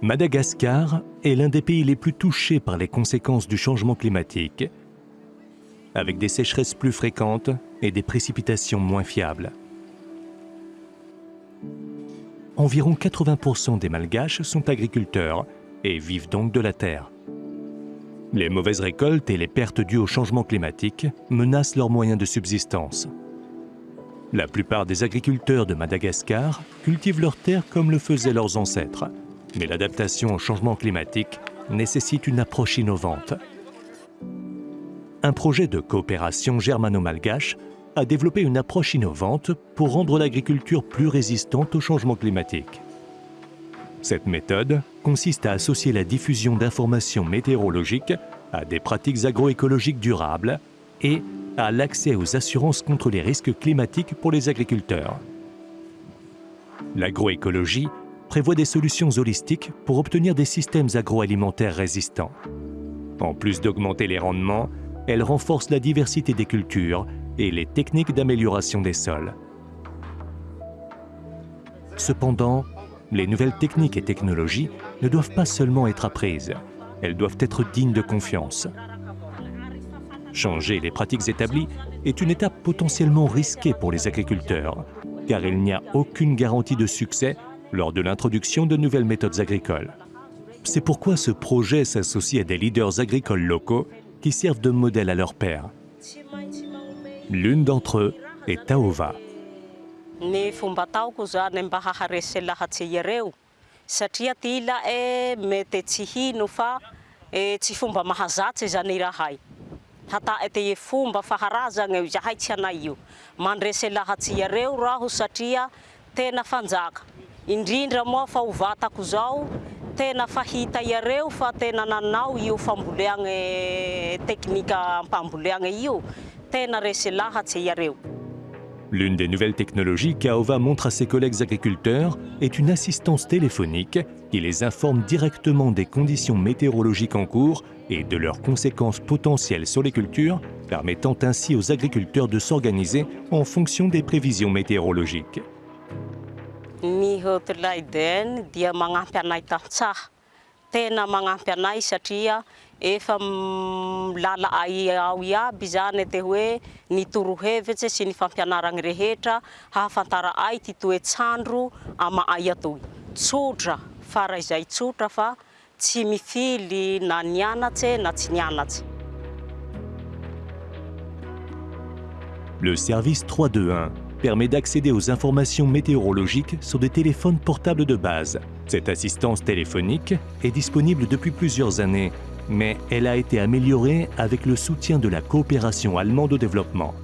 Madagascar est l'un des pays les plus touchés par les conséquences du changement climatique, avec des sécheresses plus fréquentes et des précipitations moins fiables. Environ 80% des Malgaches sont agriculteurs et vivent donc de la terre. Les mauvaises récoltes et les pertes dues au changement climatique menacent leurs moyens de subsistance. La plupart des agriculteurs de Madagascar cultivent leurs terres comme le faisaient leurs ancêtres, mais l'adaptation au changement climatique nécessite une approche innovante. Un projet de coopération germano-malgache a développé une approche innovante pour rendre l'agriculture plus résistante au changement climatique. Cette méthode consiste à associer la diffusion d'informations météorologiques à des pratiques agroécologiques durables et à l'accès aux assurances contre les risques climatiques pour les agriculteurs. L'agroécologie prévoit des solutions holistiques pour obtenir des systèmes agroalimentaires résistants. En plus d'augmenter les rendements, elle renforce la diversité des cultures et les techniques d'amélioration des sols. Cependant, les nouvelles techniques et technologies ne doivent pas seulement être apprises, elles doivent être dignes de confiance. Changer les pratiques établies est une étape potentiellement risquée pour les agriculteurs, car il n'y a aucune garantie de succès lors de l'introduction de nouvelles méthodes agricoles. C'est pourquoi ce projet s'associe à des leaders agricoles locaux qui servent de modèle à leurs pairs. L'une d'entre eux est Taova. L'une des nouvelles technologies qu'AOVA montre à ses collègues agriculteurs est une assistance téléphonique qui les informe directement des conditions météorologiques en cours et de leurs conséquences potentielles sur les cultures, permettant ainsi aux agriculteurs de s'organiser en fonction des prévisions météorologiques. ny hotelay dn dia magnampy anay tantsaha. Tena magnampy anay satria efa lala ay ao iaby zany te hoe ny torohevitsy sy ny fampianaragny rehetra hahafantara ay ty toetsandro ama ay atoy tsotra. Fara izay tsotra fa tsy mifily na nianatsy na tsy nianatsy Le service 321 permet d'accéder aux informations météorologiques sur des téléphones portables de base. Cette assistance téléphonique est disponible depuis plusieurs années, mais elle a été améliorée avec le soutien de la coopération allemande au développement.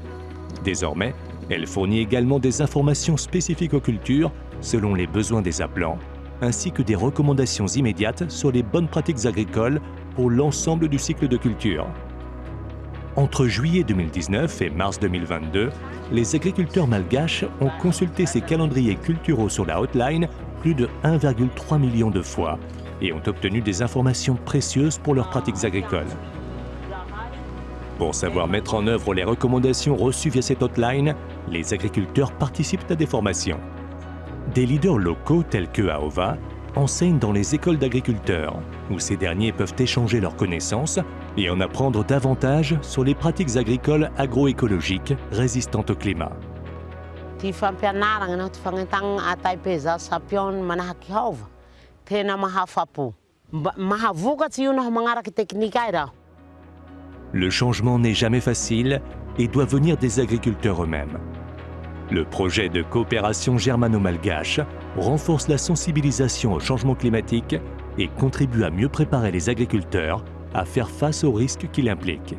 Désormais, elle fournit également des informations spécifiques aux cultures selon les besoins des appelants, ainsi que des recommandations immédiates sur les bonnes pratiques agricoles pour l'ensemble du cycle de culture. Entre juillet 2019 et mars 2022, les agriculteurs malgaches ont consulté ces calendriers culturaux sur la hotline plus de 1,3 million de fois et ont obtenu des informations précieuses pour leurs pratiques agricoles. Pour savoir mettre en œuvre les recommandations reçues via cette hotline, les agriculteurs participent à des formations. Des leaders locaux tels que AOVA enseignent dans les écoles d'agriculteurs, où ces derniers peuvent échanger leurs connaissances et en apprendre davantage sur les pratiques agricoles agroécologiques résistantes au climat. Le changement n'est jamais facile et doit venir des agriculteurs eux-mêmes. Le projet de coopération germano-malgache renforce la sensibilisation au changement climatique et contribue à mieux préparer les agriculteurs à faire face aux risques qu'il implique.